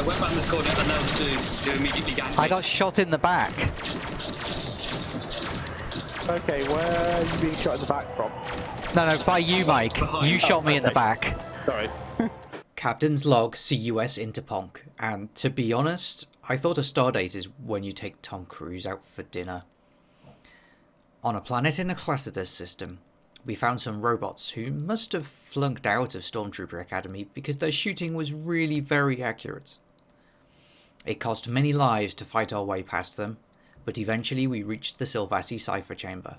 I went round this corner and those two to immediately gank I got shot in the back. Okay, where are you being shot in the back from? No, no, by you, Mike. Behind. You shot me in the back. Sorry. Captain's log CUS Interponk, and to be honest, I thought a stardate is when you take Tom Cruise out for dinner. On a planet in a Classidas system, we found some robots who must have flunked out of Stormtrooper Academy because their shooting was really very accurate. It cost many lives to fight our way past them, but eventually we reached the Sylvassi cipher chamber.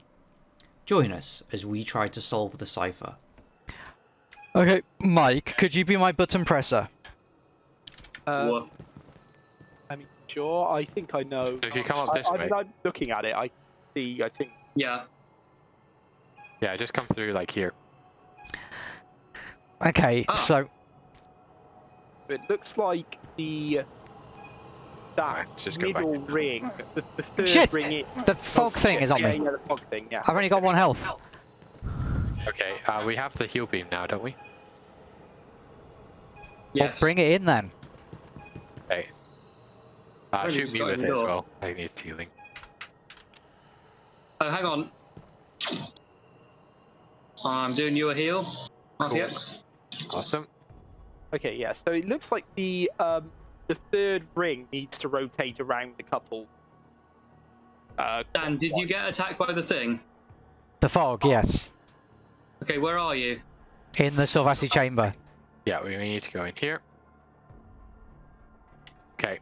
Join us as we try to solve the cipher. Okay, Mike, could you be my button presser? Uh, What? I mean, sure. I think I know. If you come up I, this I way, mean, I'm looking at it. I see. I think. Yeah. yeah, just come through like here. Okay, Ah. so It looks like the that Let's just go back middle in now. ring, the, the third Shit! ring. It, the fog thing is on yeah, me. Yeah, the fog thing. Yeah. I've only got one health. Okay, uh, we have the heal beam now, don't we? Well, Yes. bring it in then. Okay. Uh, Only shoot me with it the as well. I need healing. Oh, hang on. I'm doing you a heal. RTX. Awesome. Okay. Yeah. So it looks like the um the third ring needs to rotate around a couple. Uh, Dan, did you get attacked by the thing? The fog, yes. Okay, where are you? In the Sylvassi chamber. Yeah, we we need to go in here. Okay.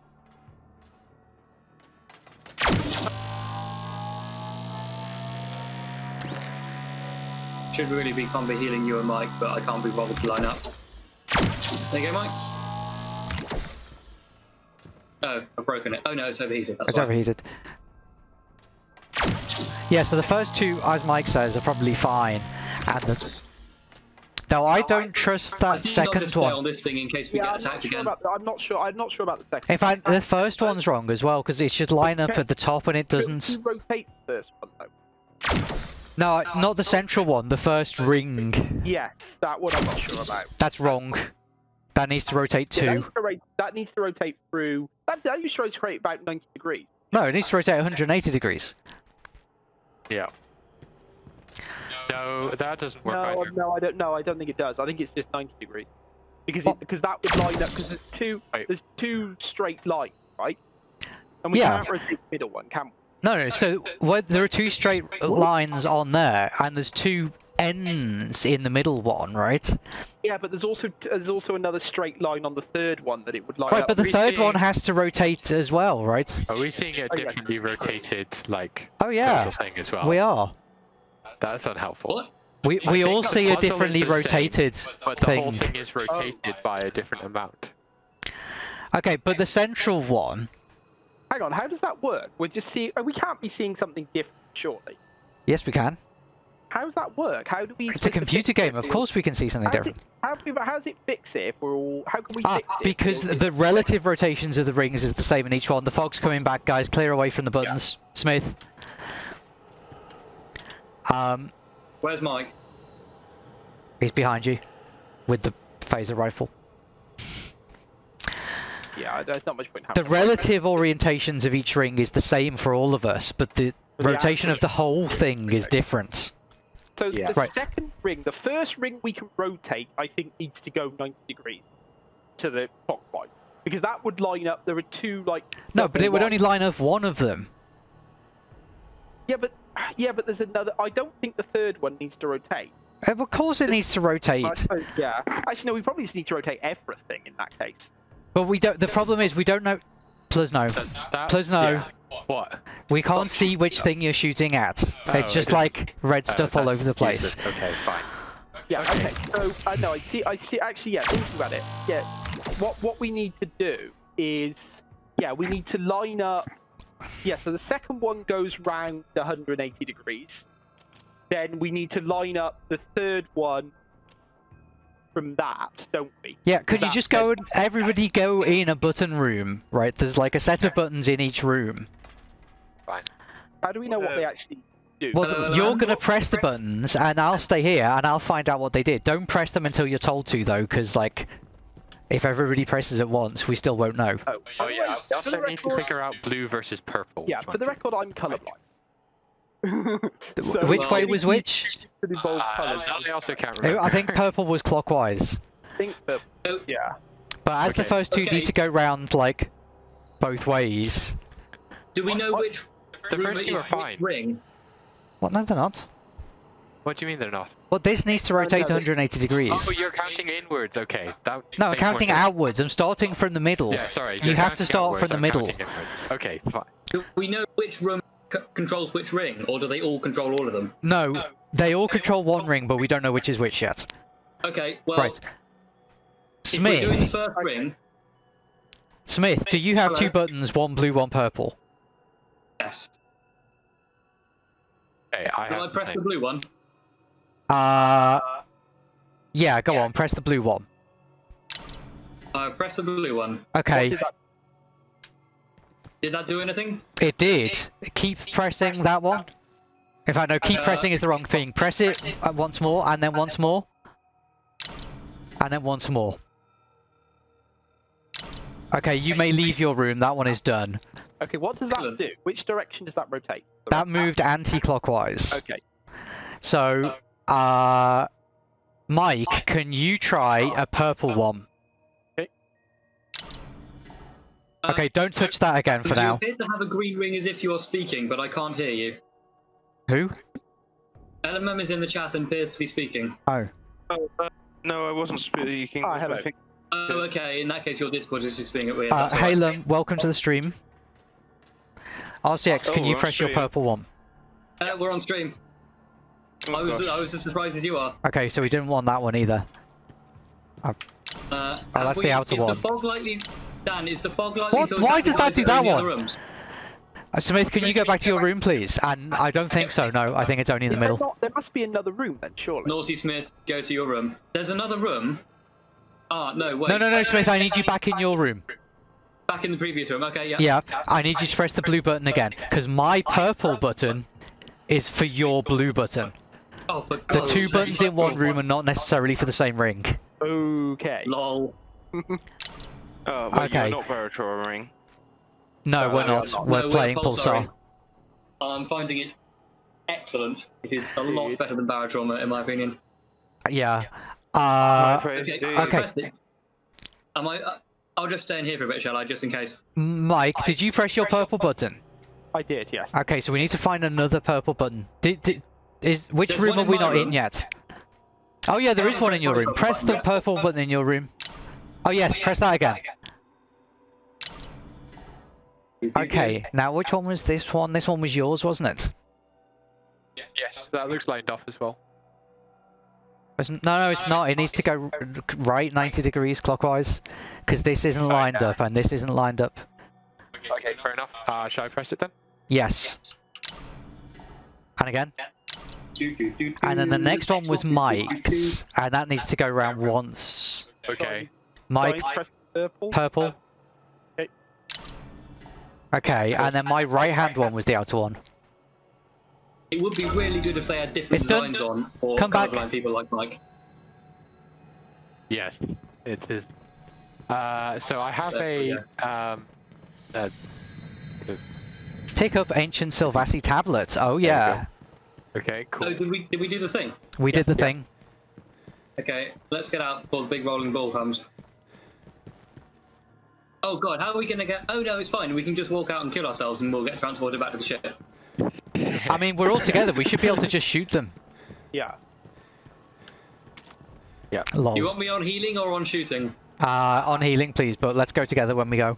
Should really be combo healing you and Mike, but I can't be bothered to line up. There you go, Mike. Oh, I've broken it. Oh no, it's overheated. That's It's why. overheated. Yeah, so the first two, as Mike says, are probably fine. And the... Though I don't trust that second one. on this thing in case we Yeah, get I'm not, sure again. about the, I'm not sure. I'm not sure about the second. In fact, the first one's wrong as well, because it should line up at the top and it doesn't. Rotate the first one though? No, not the central one, the first ring. Yes, that one I'm not sure about. That's wrong. That needs to rotate Yeah, that, two. needs to rate, that needs to rotate through. That, that needs to rotate about 90 degrees. No, it needs to rotate 180 degrees. Yeah. No, that doesn't work No, either. no, I don't. No, I don't think it does. I think it's just 90 degrees because it, because that would line up because there's two Wait. there's two straight lines, right? And we Yeah. can't rotate the middle one, can we? No, no, so what, there are two straight lines on there, and there's two ends in the middle one, right? Yeah, but there's also there's also another straight line on the third one that it would line Right, up. Right, but the third see- one has to rotate as well, right? Are we seeing a Oh, yeah. differently rotated, like, Oh yeah, thing as well? we are. That's unhelpful. What? We we think all see a differently the same, rotated But the whole thing. thing is rotated oh. by a different amount. Okay, but the central one, Hang on, how does that work? We're just seeing. We can't be seeing something different, surely. yes, we can. How does that work? How do we? It's a computer game. Of course, we can see something How, do, different. how, do- how does it fix it if we're all? How can we Ah, fix it? because Or is- the relative rotations of the rings is the same in each one. The fog's coming back, guys. Clear away from the buttons. Smith. Um, Where's Mike? he's behind you, with the phaser rifle. Yeah, there's not much point. The having a relative orientations of each ring is the same for all of us, but the the rotation of the whole thing is different. So Yeah. the Right. second ring, the first ring we can rotate, I think needs to go 90 degrees to the clockwise because that would line up. There are two like. No, but double it would only line up one of them. Yeah, but yeah, but there's another. I don't think the third one needs to rotate. Uh, Of course, it needs to rotate. I suppose- yeah. Actually, no. We probably just need to rotate everything in that case. But we don't. The problem is we don't know. Plus no. That, that, no. yeah. What? We can't see which thing you're shooting at. Oh, it's just okay. like red Uh, stuff all over the place. useless. Okay, fine. Yeah. Okay. So I know. I see. I see. Actually, yeah. Thinking about it. Yeah. What what we need to do is yeah we need to line up. Yeah. So the second one goes round 180 degrees. Then we need to line up the third one from that, don't we? Yeah, could you just go and everybody go in a button room, right? There's like a set of buttons in each room. Fine. How do we know what Uh, they actually do? Well, Uh, you're gonna not- press the buttons, and I'll stay here, and I'll find out what they did. Don't press them until you're told to, though, because like If everybody presses at once, we still won't know. Oh, Oh yeah, I also need to figure out blue versus purple. Yeah, for the record, I'm colourblind. which way was which? Uh. I also can't remember. I think purple was clockwise. I think that, Oh, yeah. But as the first two Okay. need to go round like both ways. Do we know What- which The first two are which fine. ring? What? No, they're not. What do you mean they're not? Well, this needs to no, rotate they- 180 degrees. Oh, you're counting inwards. Okay. That No, I'm counting outwards. I'm starting from the middle. Yeah, sorry. You have to start outwards, from the I'm middle. Okay, fine. Do we know which room c- controls which ring, or do they all control all of them? No, they all control one ring, but we don't know which is which yet. Okay, well, Right. if we're doing the Smith, first ring, Smith, do you have two buttons, one blue, one purple? yes. Okay, I Do I have press the something. blue one? Uh, yeah, go on, press the blue one. I press the blue one. What Okay, did that- Did that do anything? it did. Keep pressing that one. In fact, no, keep Uh, pressing is the wrong thing. Press it uh, once more, and then once more. And then once more. Okay, you may leave your room, that one is done. Okay, what does that do? Which direction does that rotate? That moved anti-clockwise. Okay. So, uh, Mike, can you try a purple one? Uh, Okay, don't touch that again for you now. appear to have a green ring as if you're speaking, but I can't hear you. Who? LMM is in the chat and appears to be speaking. Oh. Oh, uh, no, I wasn't speaking. Ah, hello. I think Oh, okay. In that case, your Discord is just being a bit weird. Uh, that's all right. Halem, welcome to the stream. RCX, can Oh, you we're press your purple one? Uh, we're on stream. oh, I was. I was as surprised as you are. Okay, so we didn't want that one either. Uh, Oh, that's we- the outer is one. the fog likely? Dan, is the fog likely What? Why does that do that are in that the other one? Uh, Smith, can you go back to your room, please? And I don't think so, no. I think it's only in the Is middle. not- there must be another room then, surely. Naughty Smith, go to your room. There's another room. Ah, no, wait. No, no, no, Smith, I need you back in your room. Back in the previous room. Okay, yeah. Yeah, I need you to press the blue button again, because my purple button is for your blue button. Oh, for The two sake. buttons in one room are not necessarily for the same ring. Okay. Lol. Oh, well, Okay. you're not Veritouring. No, No, we're not. not. We're No, we're playing Pulsar. Pulsar. I'm finding it excellent. It is a lot better than Barotrauma, in my opinion. Yeah. Uh, Okay. okay. Am I? Uh, I'll just stay in here for a bit, shall I? Just in case. Mike, did you press your purple button? I did, yes. Okay, so we need to find another purple button. Did, did, is which There's room are we my not in yet? Oh yeah, there is one in your room. Press the purple button in your room. Oh yes, press that again. Okay, now which one was this one? This one was yours, wasn't it? Yes, yes. that looks lined up as well. It's- No, no, it's not. It needs to go right 90 degrees clockwise, because this isn't lined up and this isn't lined up. Okay, fair enough. Uh, shall I press it then? Yes. And again. And then the next one was. Mike's, and that needs to go round once. Okay. Mike, So I press purple. purple. Okay. Okay, and then my right hand one was the outer one. It would be really good if they had different It's done. designs on for Come back. colorblind people like Mike. Yes, it is. Uh, so I have a um, uh, Pick up ancient Sylvassi tablets. Oh yeah, okay, Oh, cool. did we did we do the thing? we did the thing. Okay, let's get out before the big rolling ball comes. Oh god, how are we gonna get? Oh no, it's fine. We can just walk out and kill ourselves, and we'll get transported back to the ship. I mean, we're all together. We should be able to just shoot them. Yeah. Yeah. Do you want me on healing or on shooting? Uh, on healing, please. But let's go together when we go.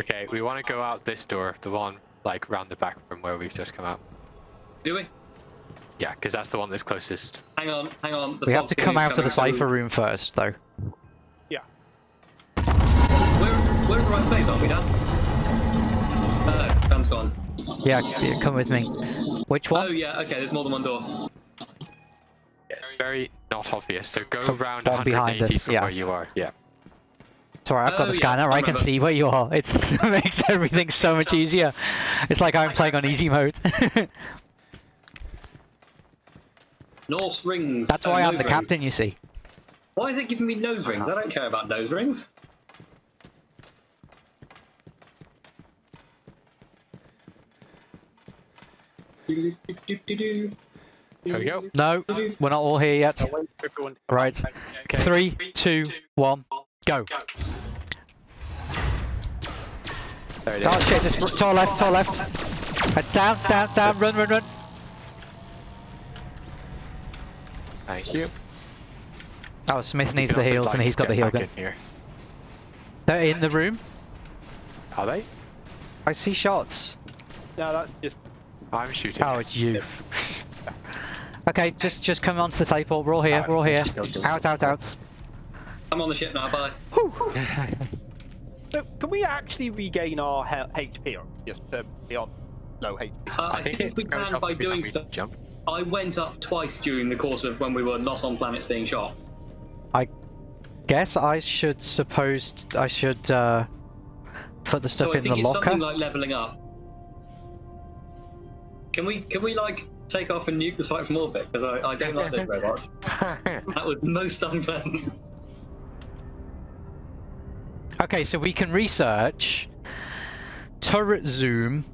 Okay, we want to go out this door, the one like round the back from where we've just come out. Do we? Yeah, because that's the one that's closest. Hang on, hang on. The We have to come out of the cipher room first, though. We're, we're in the right place, aren't we, Dan? Oh, Dan's gone. Yeah, yeah, come with me. Which Oh one? yeah, okay. There's more than one door. Very not obvious. So go The round one behind 180 us, from yeah. where you are. Yeah. Sorry, I've got Oh, the yeah, scanner. I I can see where you are. It's, it makes everything so much easier. It's like I'm playing on easy mode. Norse rings. That's oh, why I'm the rings. captain, you see. Why is it giving me nose rings? I don't care about nose rings. Here we go. No, we're not all here yet. I'll wait for everyone to come Right. Okay. Three, two, one, go. There it Oh is. shit, this to our left, to our left. And down, down, down, run, run, run. Thank you. Oh, Smith needs the also, heals and he's got the get heal gun. in here. They're in the room. Are they? I see shots. No, that's just. I'm shooting. Oh, it's you. okay, just just come onto the teleport. We're all here. We're all here. Out, out, out. I'm on the ship now. Bye. So, can we actually regain our HP or just uh, be on low HP? Uh, I, think, it we can by doing stuff. Jump. I went up twice during the course of when we were not on planets being shot. I guess I should suppose I should uh, put the stuff so I in think the it's locker. something like leveling up. Can we can we like take off and nuke the site from orbit? Because I, I don't like those robots. That was most unpleasant. Okay, so we can research turret zoom,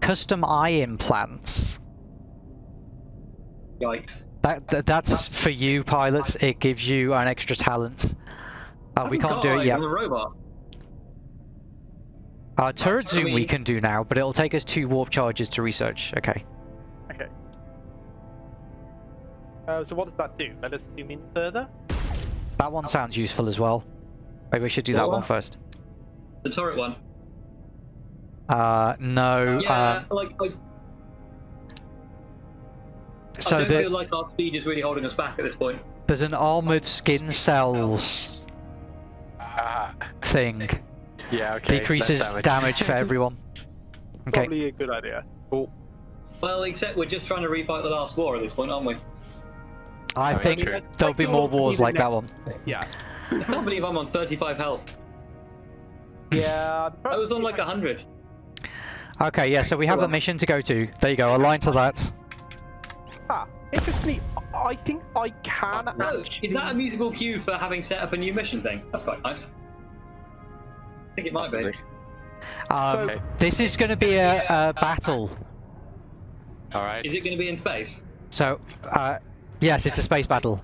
custom eye implants. Yikes. That, that that's for you pilots. It gives you an extra talent. Uh, we can't do it yet. I'm a robot. Uh, turret zoom we mean- can do now, but it'll take us two warp charges to research. Okay. Okay. Uh, so what does that do? Let us zoom in further. That one sounds useful as well. Maybe we should do that What one one? first. The turret one. Uh, no. Yeah, Um, like I, so I don't the, feel like our speed is really holding us back at this point. there's an armored skin cells Ah, thing. Yeah, okay. Decreases less damage for everyone. Okay. Probably a good idea. Well, except we're just trying to refight the last war at this point, aren't we? I Oh, yeah, think true. there'll be more wars like that one. Yeah. I can't believe I'm on 35 health. Yeah. I was on like 100. Okay, yeah, so we have a mission to go to. There you go, align to that. Ah, interestingly, I think I can No, actually. is that a musical cue for having set up a new mission thing? That's quite nice. I think it might be. Um, So- this is going to be a, a battle. Alright. Is it going to be in space? So, uh, yes, it's a space battle.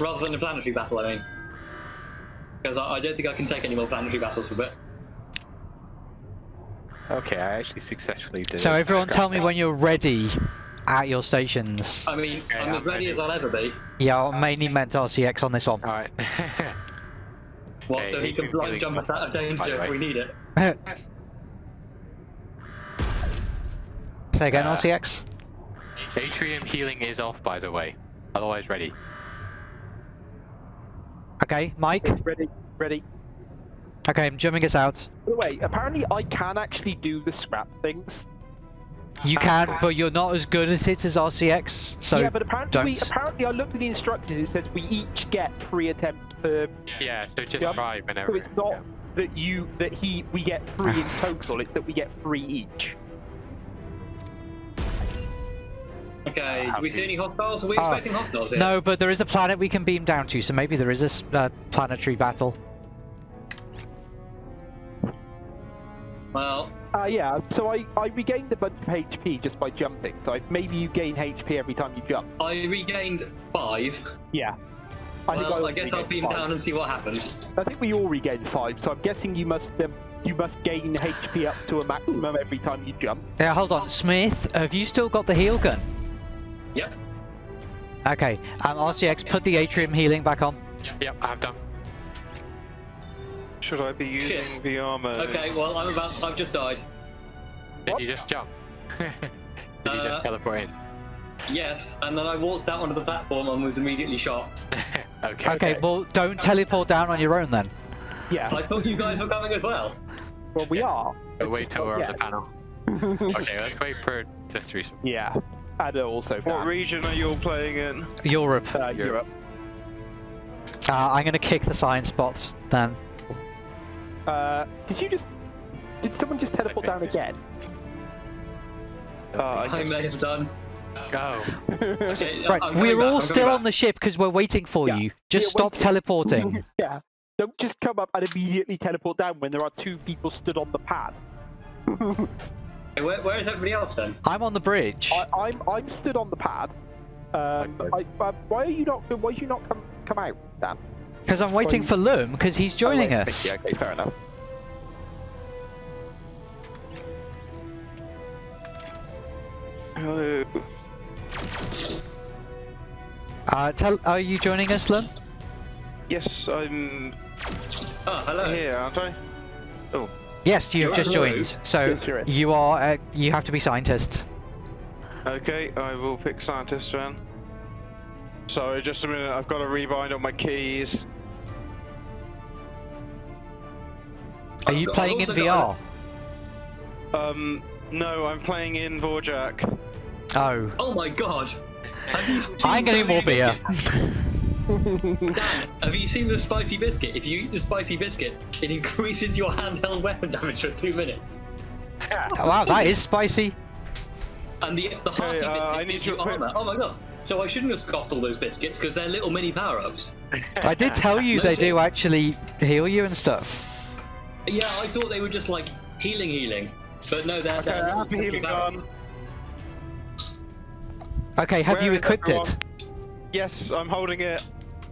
Rather than a planetary battle, I mean. Because I, I don't think I can take any more planetary battles for a bit. Okay, I actually successfully did So everyone tell me when you're ready at your stations. I mean, Okay, I'm as I'm ready ready. as I'll ever be. Yeah, I mainly meant RCX on this one. Alright. What, Okay, so he can blind jump us out of danger if we need it. Say again, Uh, RCX? Atrium healing is off, by the way. Otherwise, ready. Okay, Mike? Ready, ready. Okay, I'm jumping us out. By the way, apparently I can actually do the scrap things. You can, but you're not as good at it as RCX, so yeah, but apparently, we, don't. apparently I looked at the instructions. It says we each get three attempts per. Yeah, so just Yep. try whenever. So it's not that you that he we get three in total. It's that we get three each. Okay, do we see any hostiles? Are we Ah, expecting hostiles here? No, but there is a planet we can beam down to, so maybe there is a uh, planetary battle. Well, Uh, yeah. So I I regained a bunch of HP just by jumping. So I, maybe you gain HP every time you jump. I regained five. Yeah. I think Well, I I, guess I'll regained beam five. down and see what happens. I think we all regained five. So I'm guessing you must um, you must gain HP up to a maximum every time you jump. Yeah, hold on. Smith, have you still got the heal gun? Yep. Okay, um, RCX, put the atrium healing back on. Yep, I've done. Should I be using Shit. the armor? Okay, well, I'm about. I've just died. Did What? you just jump? Did you Uh, just teleport in? Yes, and then I walked out onto the platform and was immediately shot. okay. Okay, well, don't teleport down on your own then. Yeah. I thought you guys were coming as well. Well, we are. But wait till we're on the panel. Okay, let's wait for the three. Yeah. And also What Dan. region are you all playing in? Europe. uh, Europe. Europe. Uh, I'm gonna kick the science bots then. Uh, did you just? Did someone just teleport down again? Uh, I I may have done. Go. Okay, Right, we're back, all still coming on the ship because we're waiting for Yeah, you. Just we're stop waiting. teleporting. yeah. Don't just come up and immediately teleport down when there are two people stood on the pad. Hey, where, where is everybody else then? I'm on the bridge. I, I'm I'm stood on the pad. Um, I, uh, why are you not? Why did you not come come out, Dan? Because I'm waiting you- for Lum, because he's joining Oh, wait, us. Yeah, okay, fair enough. Hello. Uh, tell, are you joining us, Lum? Yes, I'm Oh, hello. here, aren't I? Oh. Yes, you've just right. joined. So Yes, you're you are. Uh, you have to be scientist. Okay, I will pick scientist then. Sorry, just a minute. I've got to rebind all my keys. Are I've you playing in VR? got Um, no, I'm playing in Dvorak. Oh, Oh my god. Have you I'm getting so more beer. Dan, have you seen the spicy biscuit? If you eat the spicy biscuit, it increases your handheld weapon damage for two minutes. wow, that is spicy. And the the hearty uh, biscuit I need gives you armor. Oh my god. So I shouldn't have scoffed all those biscuits because they're little mini power-ups. I did tell you No they shit. do actually heal you and stuff. Yeah, I thought they were just like healing, healing, but no, they're. Okay, they're I have the healing gun. Okay, have Where you is equipped it? Yes, I'm holding it.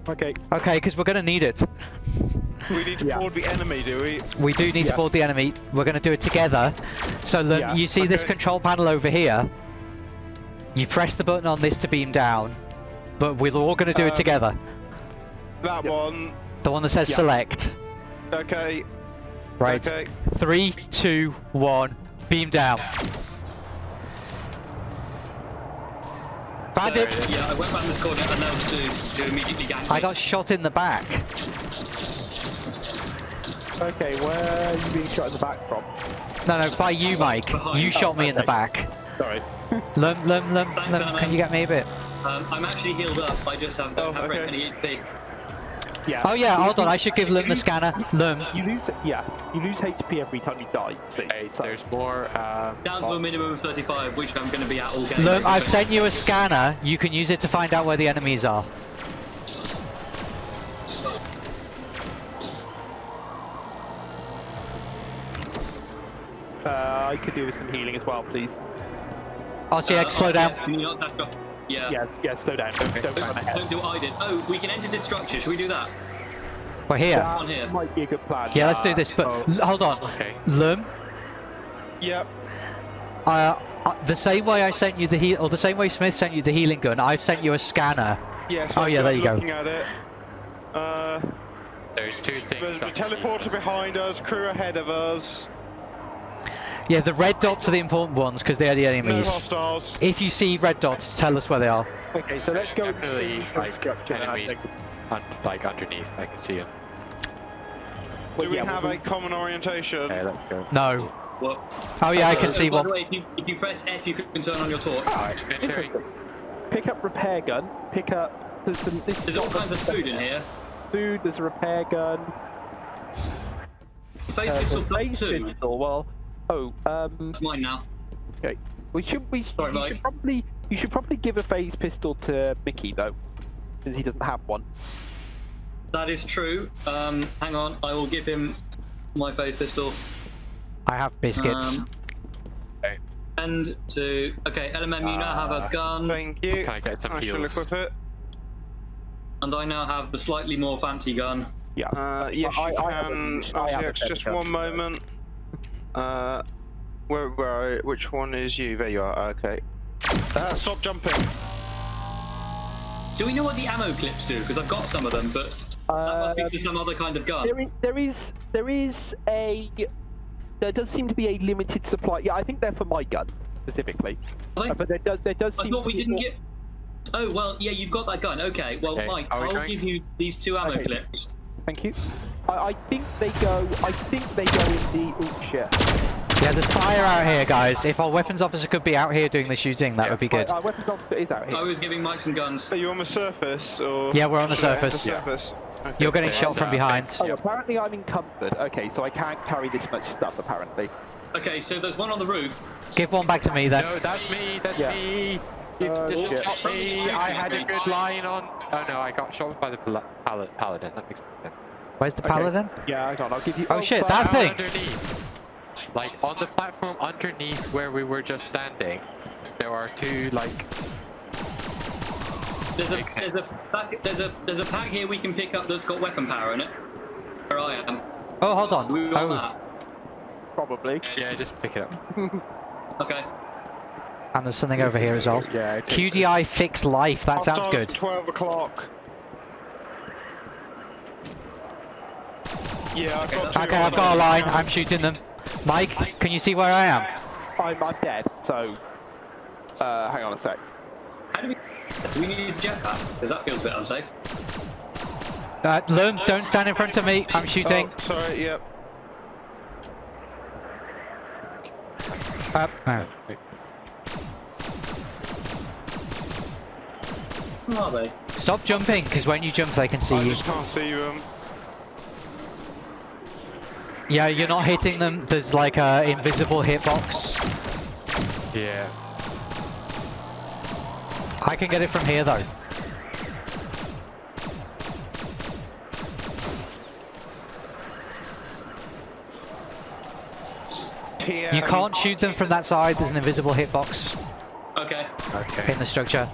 Okay. Okay, because we're gonna need it. We need to Yeah. board the enemy, do we? We do need to board the enemy. We're gonna do it together. So Lum, Yeah, you see this control panel over here. You press the button on this to beam down, but we're all gonna do it Um, together. That one. The one that says yeah. select. Okay. Right. Okay. Three, two, one. Beam down. Bandit. So, yeah, I went round this corner and now to, to immediately gank I got shot in the back. Okay, where are you being shot in the back from? No, no, by you, Mike. Behind. You Oh, shot me in the back. Sorry. Lum, lum, lum, Thanks, lum. Can you get me a bit? Um, I'm actually healed up. I just have, don't Oh, have very okay. many HP. Yeah. Oh yeah, hold on. I should give Lum the scanner. Lum. You lose, yeah, you lose HP every time you die. See, Hey, so- there's more. Um, Down to a minimum of 35, which I'm going to be at all game. Lum, I've sent you a scanner. You can use it to find out where the enemies are. Uh, I could do with some healing as well, please. RCX, Uh, slow down. RCX, can you not? Yeah. Yeah, yeah, slow down. Don't, don't Don't, ahead. don't do what I did. Oh, we can enter this structure. Should we do that? We're here. That on here. might be a good plan. Yeah, let's do this. But Oh. hold on. okay. Lum, Yep. uh, uh, the same way I sent you the heal, or the same way Smith sent you the healing gun, I've sent you a scanner. Yes. Oh, yeah, there you go. At it. Uh, There's two things. there's a teleporter behind us, crew ahead of us. Yeah, the red dots are the important ones because they're the No enemies. hostiles. If you see red dots, tell us where they are. Okay, so let's go into Definitely, like, structure. then, I enemies. think. Un- like underneath, I can see them. Do we yeah, have well, a common orientation? Okay, let's go. No. Well, Oh yeah, I uh, can uh, see by one. the way, if you, if you press F, you can turn on your torch. Inventory. Pick up repair gun. Pick up. There's some. This There's all kinds of food in here. Food. There's a repair gun. Phase Uh, pistol the plus phase two. pistol. Well. Oh. Um. It's mine now. Okay. We should. We. Sorry, you should probably. You should probably give a phase pistol to Mickey though, since he doesn't have one. That is true. Um, hang on, I will give him my phase pistol. I have biscuits. Um, and to okay, LMM, you now have a Uh, gun, Thank you. Can I get some I shall heals? equip it. and I now have the slightly more fancy gun. Yeah. Uh, yes, I- you I have can. I have a just one moment. Uh, where, where, which one is you? There you are. Okay. Uh, stop jumping. Do we know what the ammo clips do? Because I've got some of them, but that must be for some other kind of gun. There is, there is, there is a, there does seem to be a limited supply. Yeah, I think they're for my gun specifically. Uh, but there does, there does I seem thought to we didn't more- get. Oh well, yeah, you've got that gun. Okay, well, Okay, Mike, I'll going? give you these two ammo Okay. clips. Thank you. I, I think they go. I think they go in the. Oh shit. Yeah, there's fire out here, guys. If our weapons officer could be out here doing the shooting, that would be good. Our, our weapons officer is out here. I was giving Mike some guns. Are you on the surface or? Yeah, we're on the Should I surface. The surface. Okay. You're getting shot from uh, behind. Oh, apparently I'm encumbered. Okay, so I can't carry this much stuff. Apparently. Okay, so there's one on the roof. Give one back to me then. No, that's me. That's Yeah. me. You Uh, just shit. me. I had a good line on. Oh no, I got shot by the pal- pal- paladin. That makes sense. Where's the Okay. paladin? Yeah, hang on. I'll give you. Oh, shit, that thing. underneath. Like on the platform underneath where we were just standing, there are two like There's a there's a pack, there's a there's a pack here we can pick up that's got weapon power in it. Where I am. Oh, hold on. We want Oh, that. Probably. yeah, just pick it up. Okay. And there's something over here as well. Yeah. okay. QDI fix life. That I've sounds good. 12 o'clock. Yeah, I've got Okay, I've got a line. I'm shooting them. Mike, can you see where I am? I'm, I'm dead. So, uh, hang on a sec. How do we? Do we need to use a jetpack? Because that feels a bit unsafe. Uh, Lum, don't stand in front of me. I'm shooting. Oh, sorry, yep. Uh, no. Who are they? Stop jumping, because when you jump, they can see I you. just can't see them. Yeah, you're not hitting them. There's like a invisible hitbox. Yeah. I can get it from here though. TM. You can't shoot them from that side. There's an invisible hitbox Okay. Okay. in the structure.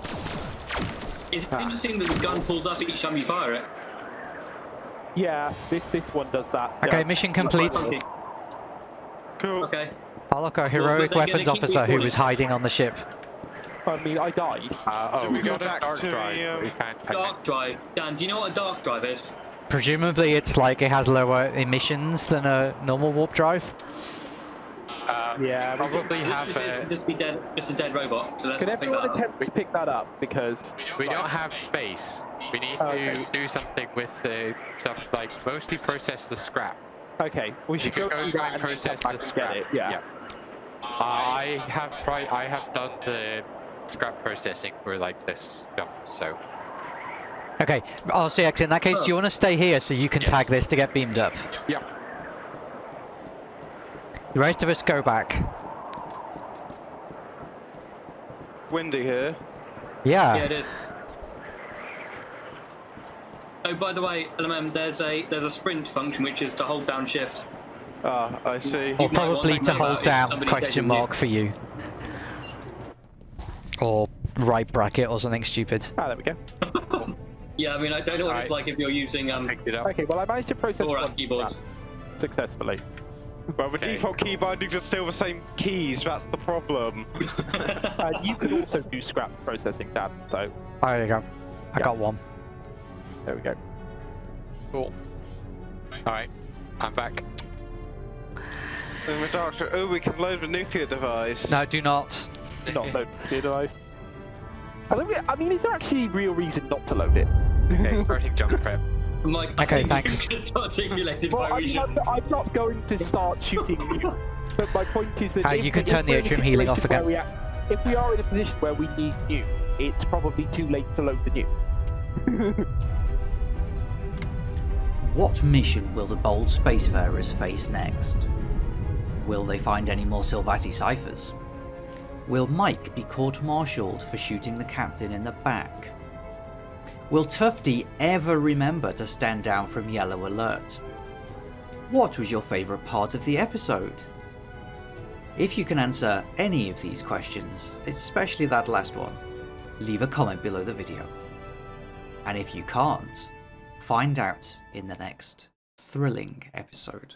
It's interesting that the gun pulls up each time you fire it. Yeah, this this one does that. Okay, yeah. mission complete. Cool. Okay. Oh look, a heroic they're weapons officer who was hiding on the ship. I mean, I died. Uh, oh, Do we we go got a back dark to drive. the, um, We can't. I Dark drive. Dan, do you know what a dark drive is? Presumably it's like it has lower emissions than a normal warp drive. Can't- uh, Yeah. we- Probably This have is a. just be dead, just a dead robot. So let's Can not pick everyone that up. attempt to pick that up because We don't have space. We need to Okay. do something with the stuff like mostly process the scrap. okay, we should We go through go that and and process the scrap. get it. Yeah. I have pri- I have done the scrap processing for like this stuff, so Okay, RCX, in that case, do you want to stay here so you can Yes. tag this to get beamed up? yeah. The rest of us go back. Windy here. Yeah. Yeah, it is. Oh, by the way, LMM, there's a there's a sprint function which is to hold down shift. Ah, I see. Or You might probably to to hold down question catches you. mark for you. Or right bracket or something stupid. Ah, there we go. Yeah, I mean, I don't know what it's Alright. like if you're using um Picked it up. Okay, well I managed to process Or, one keyboards. scrap successfully. Well, the Okay. default key bindings are still the same keys, that's the problem. Uh, you can also do scrap processing, Dan. So Oh, there you go. I Yeah. got one. there we go. Cool. All right, I'm back. And the doctor, oh, we can load the nuclear device. No, do not. Do not load the nuclear device. I, don't I mean, is there actually real reason not to load it? Okay, starting jump prep. Mike, I Okay, think thanks. just articulated Well, my I mean, I'm, I'm not going to start shooting you. But my point is that Uh, if, you can if turn the we're in a atrium healing off again. where we are- if we are in a position where we need you, it's probably too late to load the nuke. What mission will the bold spacefarers face next? Will they find any more Sylvassi ciphers? Will Mike be court-martialed for shooting the captain in the back? Will Tufty ever remember to stand down from Yellow Alert? What was your favourite part of the episode? If you can answer any of these questions, especially that last one, leave a comment below the video. And if you can't, find out in the next thrilling episode.